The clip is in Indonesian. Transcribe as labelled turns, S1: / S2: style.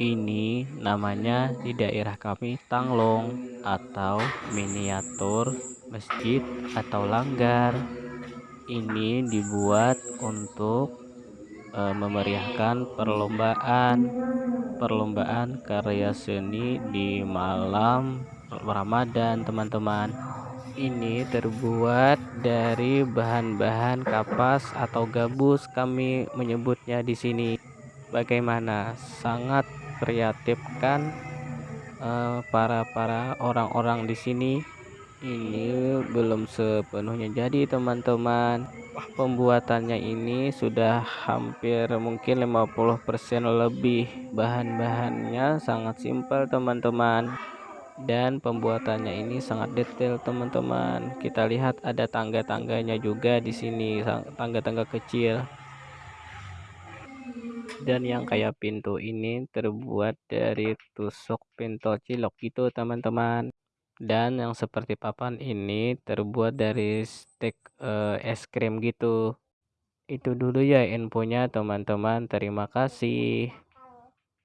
S1: ini namanya di daerah kami tanglong atau miniatur masjid atau langgar. Ini dibuat untuk e, memeriahkan perlombaan perlombaan karya seni di malam Ramadan teman-teman. Ini terbuat dari bahan-bahan kapas atau gabus kami menyebutnya di sini. Bagaimana? Sangat kreatif kan uh, para para orang-orang di sini. Ini belum sepenuhnya jadi teman-teman. Pembuatannya ini sudah hampir mungkin 50% lebih. Bahan-bahannya sangat simpel teman-teman. Dan pembuatannya ini sangat detail teman-teman. Kita lihat ada tangga-tangganya juga di sini tangga-tangga kecil dan yang kayak pintu ini terbuat dari tusuk pentol cilok itu teman-teman. Dan yang seperti papan ini terbuat dari stek uh, es krim gitu. Itu dulu ya infonya teman-teman. Terima kasih